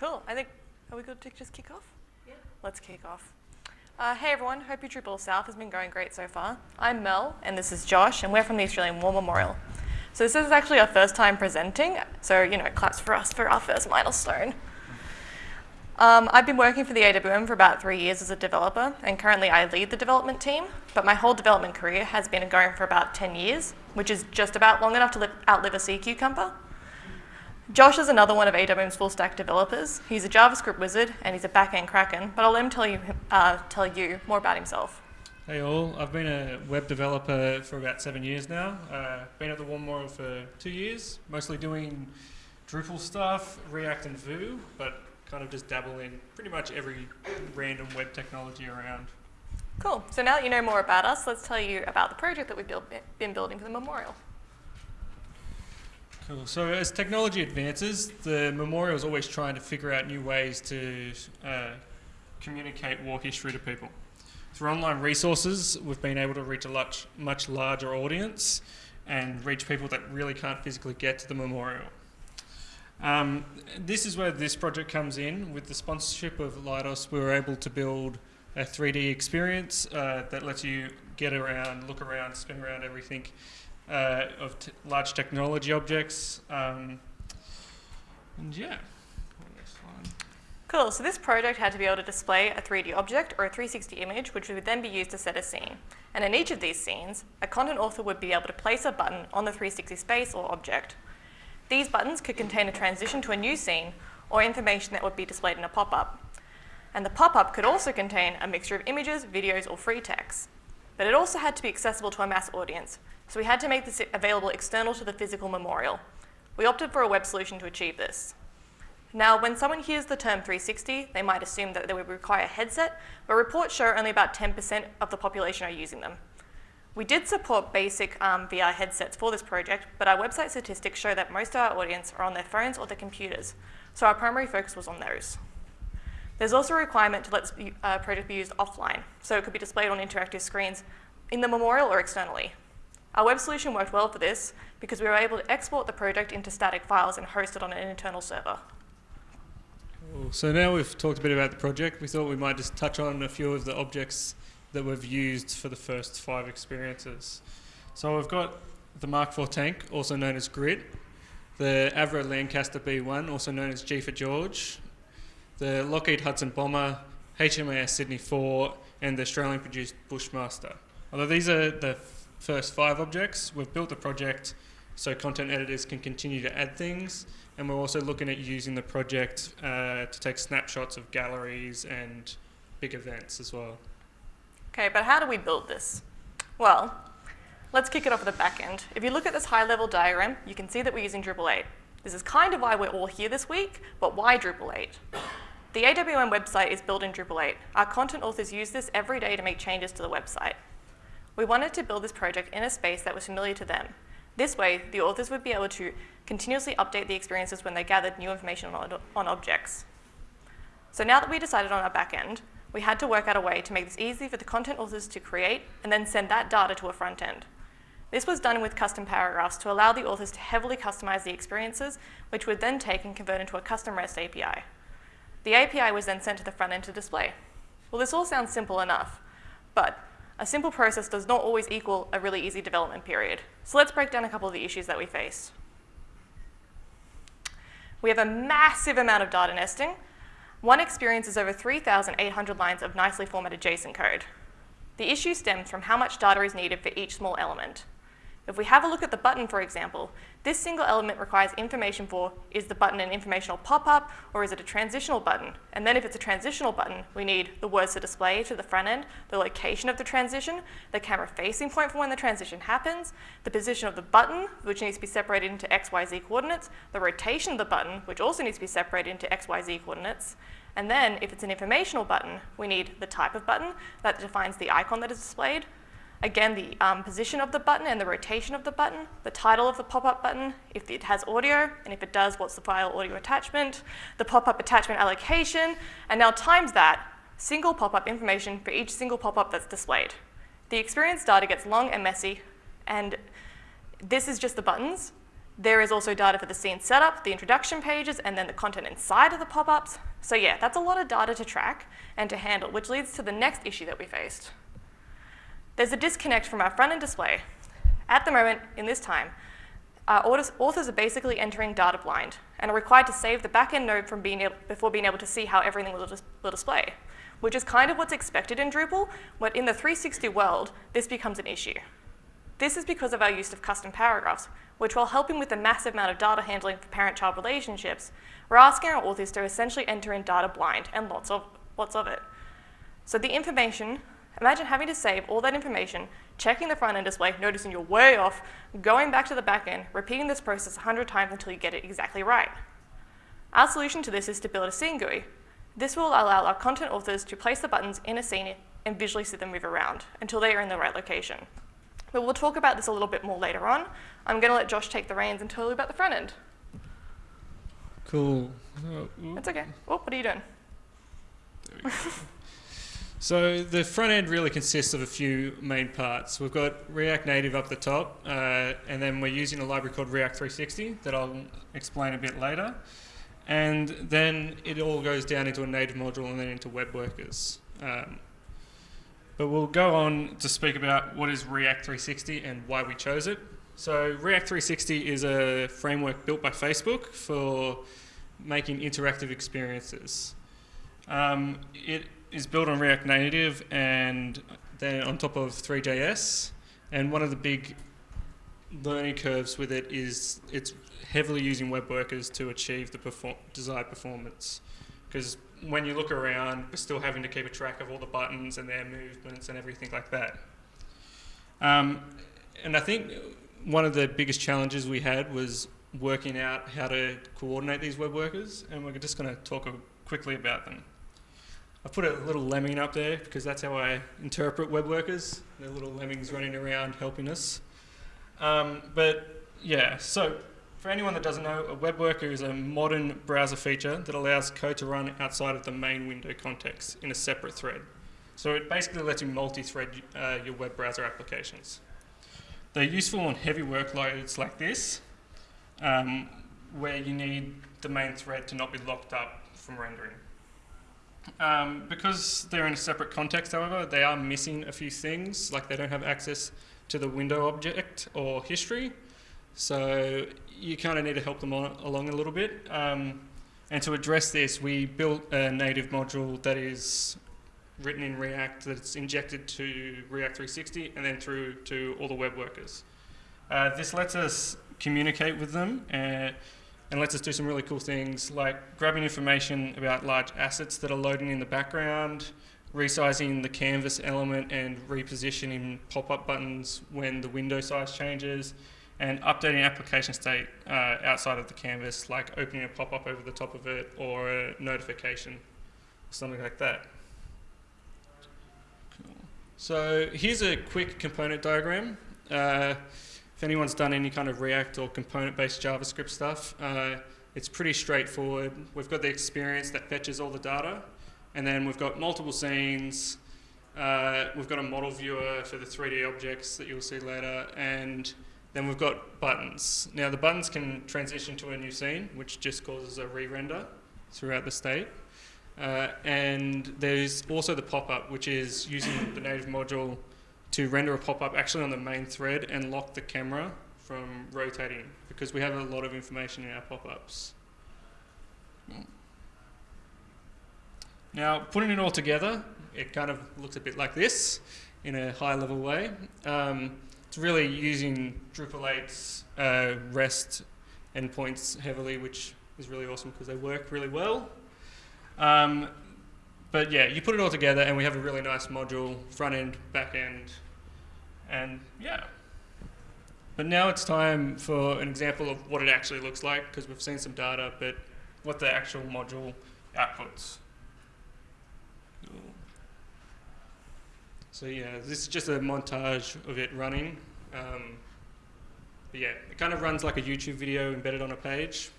Cool. I think, are we good to just kick off? Yeah. Let's kick off. Uh, hey everyone, hope your DrupalSouth has been going great so far. I'm Mel, and this is Josh, and we're from the Australian War Memorial. So this is actually our first time presenting, so you know, claps for us for our first milestone. Um, I've been working for the AWM for about three years as a developer, and currently I lead the development team, but my whole development career has been going for about 10 years, which is just about long enough to live, outlive a sea cucumber. Josh is another one of AWM's full stack developers. He's a JavaScript wizard and he's a backend kraken, but I'll let him tell you, uh, tell you more about himself. Hey all, I've been a web developer for about seven years now. Uh, been at the War Memorial for two years, mostly doing Drupal stuff, React and Vue, but kind of just dabble in pretty much every random web technology around. Cool. So now that you know more about us, let's tell you about the project that we've build, been building for the memorial. Cool. So as technology advances, the memorial is always trying to figure out new ways to uh, communicate war history to people. Through online resources, we've been able to reach a much, much larger audience and reach people that really can't physically get to the memorial. Um, this is where this project comes in. With the sponsorship of Leidos, we were able to build a 3D experience uh, that lets you get around, look around, spin around everything uh, of large technology objects. Um, and yeah. Cool, so this project had to be able to display a 3D object or a 360 image, which would then be used to set a scene. And in each of these scenes, a content author would be able to place a button on the 360 space or object. These buttons could contain a transition to a new scene or information that would be displayed in a pop-up. And the pop-up could also contain a mixture of images, videos, or free text. But it also had to be accessible to a mass audience, so we had to make this available external to the physical memorial. We opted for a web solution to achieve this. Now, when someone hears the term 360, they might assume that they would require a headset, but reports show only about 10% of the population are using them. We did support basic um, VR headsets for this project, but our website statistics show that most of our audience are on their phones or their computers, so our primary focus was on those. There's also a requirement to let the uh, project be used offline, so it could be displayed on interactive screens in the memorial or externally. Our web solution worked well for this because we were able to export the project into static files and host it on an internal server. Cool. So now we've talked a bit about the project, we thought we might just touch on a few of the objects that we've used for the first five experiences. So we've got the Mark IV tank, also known as Grit, the Avro Lancaster B1, also known as G for George, the Lockheed Hudson Bomber, HMAS Sydney 4, and the Australian-produced Bushmaster. Although these are the first five objects. We've built the project so content editors can continue to add things, and we're also looking at using the project uh, to take snapshots of galleries and big events as well. Okay, but how do we build this? Well, let's kick it off at the back end. If you look at this high-level diagram, you can see that we're using Drupal 8. This is kind of why we're all here this week, but why Drupal 8? The AWM website is built in Drupal 8. Our content authors use this every day to make changes to the website. We wanted to build this project in a space that was familiar to them. This way, the authors would be able to continuously update the experiences when they gathered new information on, on objects. So now that we decided on our backend, we had to work out a way to make this easy for the content authors to create and then send that data to a front end. This was done with custom paragraphs to allow the authors to heavily customize the experiences, which would then take and convert into a custom REST API. The API was then sent to the front end to display. Well, this all sounds simple enough, but a simple process does not always equal a really easy development period. So let's break down a couple of the issues that we face. We have a massive amount of data nesting. One experience is over 3,800 lines of nicely formatted JSON code. The issue stems from how much data is needed for each small element. If we have a look at the button, for example, this single element requires information for, is the button an informational pop-up or is it a transitional button? And then if it's a transitional button, we need the words to display to the front end, the location of the transition, the camera facing point for when the transition happens, the position of the button, which needs to be separated into XYZ coordinates, the rotation of the button, which also needs to be separated into XYZ coordinates, and then if it's an informational button, we need the type of button that defines the icon that is displayed, Again, the um, position of the button and the rotation of the button, the title of the pop-up button, if it has audio, and if it does, what's the file audio attachment, the pop-up attachment allocation, and now times that, single pop-up information for each single pop-up that's displayed. The experience data gets long and messy, and this is just the buttons. There is also data for the scene setup, the introduction pages, and then the content inside of the pop-ups. So yeah, that's a lot of data to track and to handle, which leads to the next issue that we faced. There's a disconnect from our front-end display. At the moment, in this time, our authors are basically entering data blind and are required to save the back-end node from being able, before being able to see how everything will, dis will display, which is kind of what's expected in Drupal, but in the 360 world, this becomes an issue. This is because of our use of custom paragraphs, which while helping with the massive amount of data handling for parent-child relationships, we're asking our authors to essentially enter in data blind and lots of, lots of it. So the information, imagine having to save all that information, checking the front-end display, noticing you're way off, going back to the back end, repeating this process 100 times until you get it exactly right. Our solution to this is to build a scene GUI. This will allow our content authors to place the buttons in a scene and visually see them move around until they are in the right location. But we'll talk about this a little bit more later on. I'm going to let Josh take the reins and tell you about the front end. Cool. That's okay. Oh, what are you doing? so the front end really consists of a few main parts. We've got React Native up the top, uh, and then we're using a library called React 360 that I'll explain a bit later. And then it all goes down into a native module and then into web workers. Um, but we'll go on to speak about what is React 360 and why we chose it. So React 360 is a framework built by Facebook for making interactive experiences. Um, it is built on React Native and then on top of Three.js. And one of the big learning curves with it is it's heavily using web workers to achieve the perform desired performance. Because when you look around, we're still having to keep a track of all the buttons and their movements and everything like that. Um, and I think one of the biggest challenges we had was working out how to coordinate these web workers, and we're just going to talk quickly about them. I've put a little lemming up there because that's how I interpret web workers. They're little lemmings running around helping us. Um, but yeah, so for anyone that doesn't know, a web worker is a modern browser feature that allows code to run outside of the main window context in a separate thread. So it basically lets you multi-thread uh, your web browser applications. They're useful on heavy workloads like this, um, where you need the main thread to not be locked up from rendering. Um, because they're in a separate context, however, they are missing a few things, like they don't have access to the window object or history, so you kind of need to help them on, along a little bit. Um, and to address this, we built a native module that is written in React that's injected to React 360 and then through to all the web workers. Uh, this lets us communicate with them uh, and lets us do some really cool things like grabbing information about large assets that are loading in the background, resizing the canvas element and repositioning pop-up buttons when the window size changes, and updating application state uh, outside of the canvas, like opening a pop-up over the top of it or a notification, something like that. Cool. So here's a quick component diagram. Uh, if anyone's done any kind of React or component-based JavaScript stuff, uh, it's pretty straightforward. We've got the experience that fetches all the data, and then we've got multiple scenes, uh, we've got a model viewer for the 3D objects that you'll see later, and then we've got buttons. Now the buttons can transition to a new scene, which just causes a re-render throughout the state. Uh, and there's also the pop-up, which is using the native module to render a pop-up actually on the main thread and lock the camera from rotating because we have a lot of information in our pop-ups. Now, putting it all together, it kind of looks a bit like this in a high-level way. Um, it's really using Drupal 8's uh, REST endpoints heavily, which is really awesome because they work really well. Um, but yeah, you put it all together and we have a really nice module, front end, back end, and yeah. But now it's time for an example of what it actually looks like because we've seen some data, but what the actual module outputs. So yeah, this is just a montage of it running. Um, but yeah, it kind of runs like a YouTube video embedded on a page.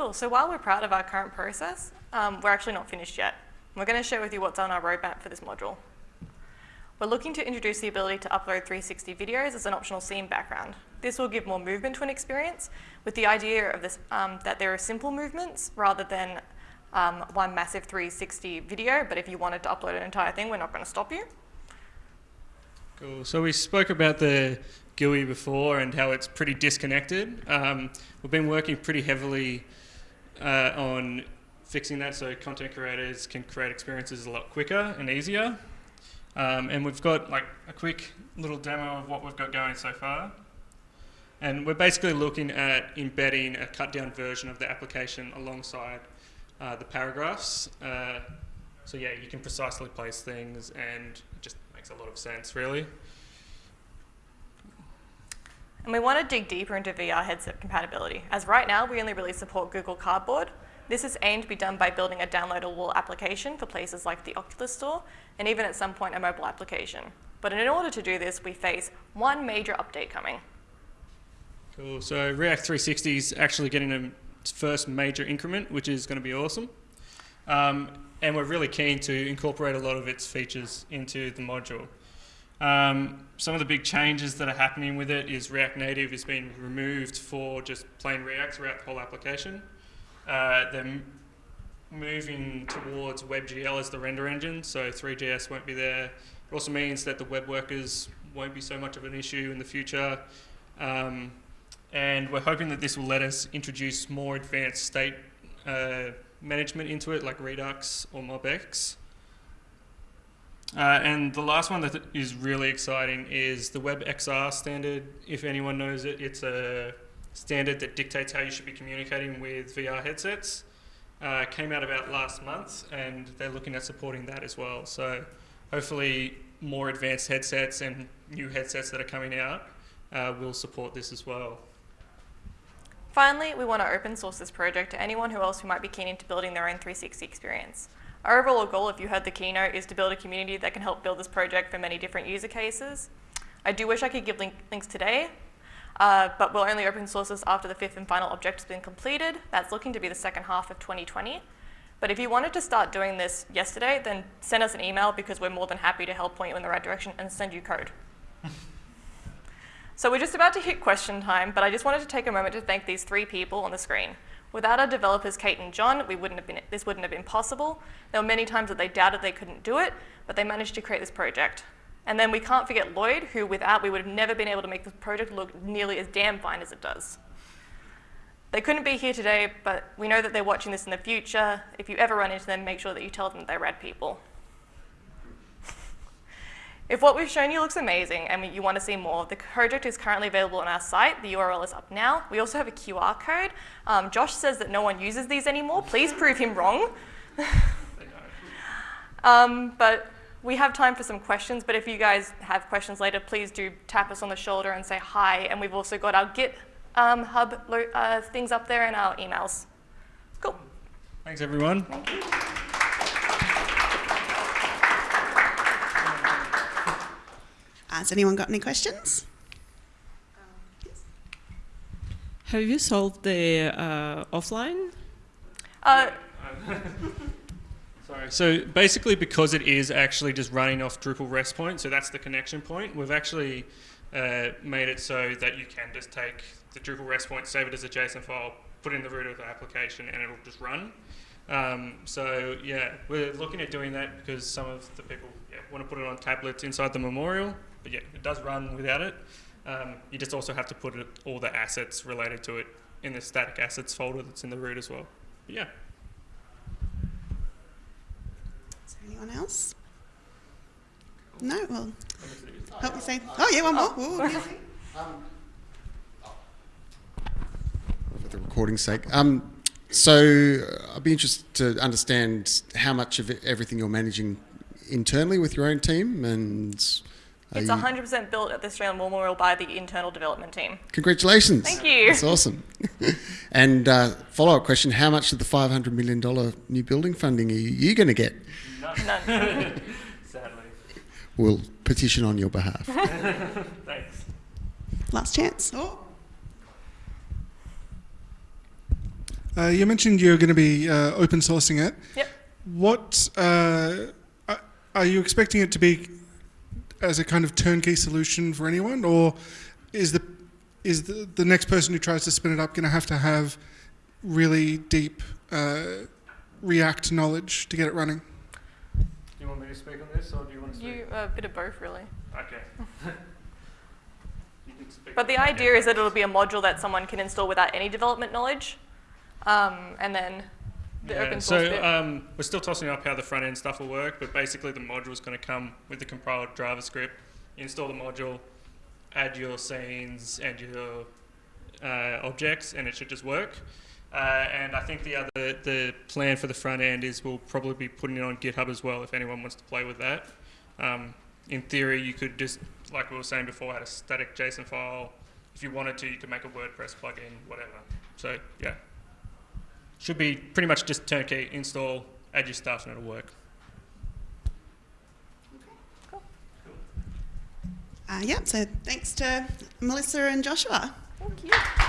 Cool. So while we're proud of our current process, um, we're actually not finished yet. We're going to share with you what's on our roadmap for this module. We're looking to introduce the ability to upload 360 videos as an optional scene background. This will give more movement to an experience with the idea of this, um, that there are simple movements rather than um, one massive 360 video, but if you wanted to upload an entire thing, we're not going to stop you. Cool. So we spoke about the GUI before and how it's pretty disconnected. Um, we've been working pretty heavily uh, on fixing that so content creators can create experiences a lot quicker and easier. Um, and we've got like a quick little demo of what we've got going so far. And we're basically looking at embedding a cut down version of the application alongside uh, the paragraphs. Uh, so yeah, you can precisely place things and it just makes a lot of sense really. And we want to dig deeper into VR headset compatibility, as right now we only really support Google Cardboard. This is aimed to be done by building a downloadable application for places like the Oculus Store, and even at some point a mobile application. But in order to do this, we face one major update coming. Cool. So React 360 is actually getting a first major increment, which is going to be awesome. Um, and we're really keen to incorporate a lot of its features into the module. Um, some of the big changes that are happening with it is React Native is being removed for just plain React throughout the whole application. Uh, they're moving towards WebGL as the render engine, so Three.js won't be there. It also means that the web workers won't be so much of an issue in the future. Um, and we're hoping that this will let us introduce more advanced state uh, management into it, like Redux or MobX. Uh, and the last one that is really exciting is the WebXR standard. If anyone knows it, it's a standard that dictates how you should be communicating with VR headsets. Uh, came out about last month, and they're looking at supporting that as well. So hopefully, more advanced headsets and new headsets that are coming out uh, will support this as well. Finally, we want to open source this project to anyone who else who might be keen into building their own 360 experience. Our overall goal, if you heard the keynote, is to build a community that can help build this project for many different user cases. I do wish I could give link links today, uh, but we'll only open source this after the fifth and final object has been completed. That's looking to be the second half of 2020. But if you wanted to start doing this yesterday, then send us an email because we're more than happy to help point you in the right direction and send you code. So we're just about to hit question time, but I just wanted to take a moment to thank these three people on the screen. Without our developers, Kate and John, we wouldn't have been, this wouldn't have been possible. There were many times that they doubted they couldn't do it, but they managed to create this project. And then we can't forget Lloyd, who without we would have never been able to make this project look nearly as damn fine as it does. They couldn't be here today, but we know that they're watching this in the future. If you ever run into them, make sure that you tell them they're rad people. If what we've shown you looks amazing and you want to see more, the project is currently available on our site. The URL is up now. We also have a QR code. Um, Josh says that no one uses these anymore. Please prove him wrong. um, but we have time for some questions, but if you guys have questions later, please do tap us on the shoulder and say hi. And we've also got our Git um, hub uh, things up there and our emails. Cool. Thanks, everyone. Thank Has anyone got any questions? Have you solved the uh, offline? Uh, Sorry. So basically, because it is actually just running off Drupal REST point, so that's the connection point, we've actually uh, made it so that you can just take the Drupal REST point, save it as a JSON file, put it in the root of the application, and it'll just run. Um, so yeah, we're looking at doing that because some of the people yeah, want to put it on tablets inside the memorial, but yeah, it does run without it. Um, you just also have to put it, all the assets related to it in the static assets folder that's in the root as well. But yeah. Is there anyone else? No? Well, help me say. Oh, yeah, one more. Ooh, yeah. for the recording's sake. Um, so uh, I'd be interested to understand how much of it, everything you're managing internally with your own team, and are it's you- 100% built at the Australian War Memorial by the internal development team. Congratulations! Thank you. That's awesome. and uh, follow-up question: How much of the 500 million dollar new building funding are you, you going to get? None. Sadly. We'll petition on your behalf. Thanks. Last chance. Oh. Uh, you mentioned you're going to be uh, open sourcing it. Yep. What uh, are- are you expecting it to be as a kind of turnkey solution for anyone, or is the is the, the next person who tries to spin it up going to have to have really deep uh, React knowledge to get it running? Do you want me to speak on this, or do you want to speak? You, a bit of both, really. Okay. You can speak But the idea is that it'll be a module that someone can install without any development knowledge. Um, and then the Yeah, open source so um, we're still tossing up how the front end stuff will work, but basically the module is going to come with the compiled JavaScript. You install the module, add your scenes and your uh, objects, and it should just work. Uh, and I think the other the plan for the front end is we'll probably be putting it on GitHub as well if anyone wants to play with that. Um, in theory, you could just, like we were saying before, add a static JSON file. If you wanted to, you could make a WordPress plugin, whatever. So yeah. Should be pretty much just turnkey, install, add your stuff, and it'll work. Okay, cool. Cool. Uh, yeah, so thanks to Melissa and Joshua. Thank you.